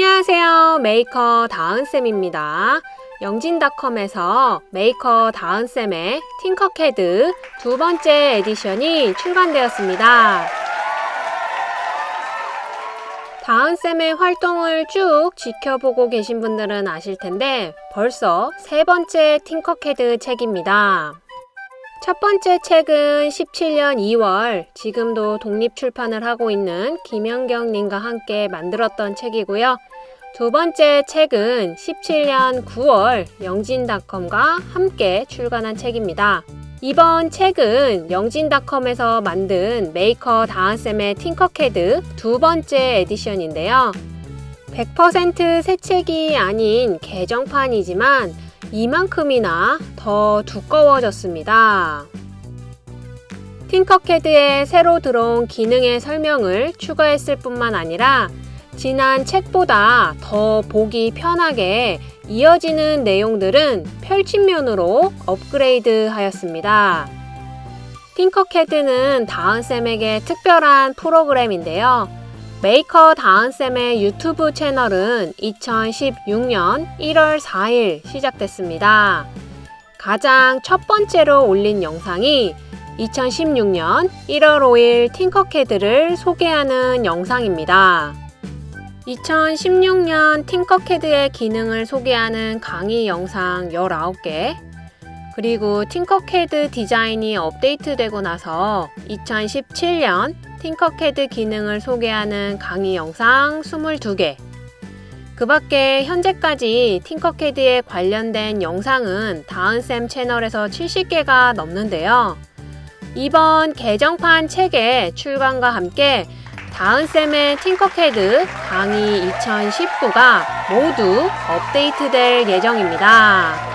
안녕하세요. 메이커 다은쌤입니다. 영진닷컴에서 메이커 다은쌤의 팅커캐드 두 번째 edition이 출간되었습니다. 다은쌤의 활동을 쭉 지켜보고 계신 분들은 아실 텐데 벌써 세 번째 팅커캐드 책입니다. 첫 번째 책은 17년 2월 지금도 독립 출판을 하고 있는 김영경 님과 함께 만들었던 책이고요. 두 번째 책은 17년 9월 영진닷컴과 함께 출간한 책입니다. 이번 책은 영진닷컴에서 만든 메이커 다은쌤의 팅커캐드 두 번째 edition인데요. 100%새 책이 아닌 개정판이지만 이만큼이나 더 두꺼워졌습니다. 팅커캐드에 새로 들어온 기능의 설명을 추가했을 뿐만 아니라 지난 책보다 더 보기 편하게 이어지는 내용들은 펼침면으로 업그레이드 하였습니다. 팅커캐드는 다은쌤에게 특별한 프로그램인데요. 메이커 다은쌤의 유튜브 채널은 2016년 1월 4일 시작됐습니다. 가장 첫 번째로 올린 영상이 2016년 1월 5일 팅커캐드를 소개하는 영상입니다. 2016년 팅커캐드의 기능을 소개하는 강의 영상 19개, 그리고 팅커캐드 디자인이 업데이트되고 나서 2017년 팅커캐드 기능을 소개하는 강의 영상 22개 그 밖에 현재까지 팅커캐드에 관련된 영상은 다은쌤 채널에서 70개가 넘는데요. 이번 개정판 책의 출간과 함께 다은쌤의 팅커캐드 강의 2019가 모두 업데이트될 예정입니다.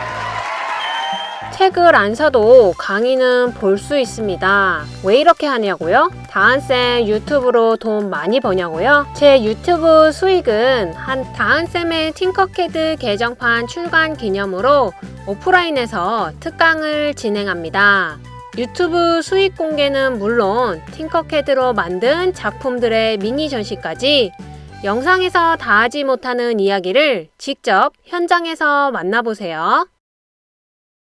책을 안 사도 강의는 볼 수 있습니다. 왜 이렇게 하냐고요? 다은쌤 유튜브로 돈 많이 버냐고요? 제 유튜브 수익은 한 다은쌤의 팅커캐드 개정판 출간 기념으로 오프라인에서 특강을 진행합니다. 유튜브 수익 공개는 물론 팅커캐드로 만든 작품들의 미니 전시까지 영상에서 다 하지 못하는 이야기를 직접 현장에서 만나보세요.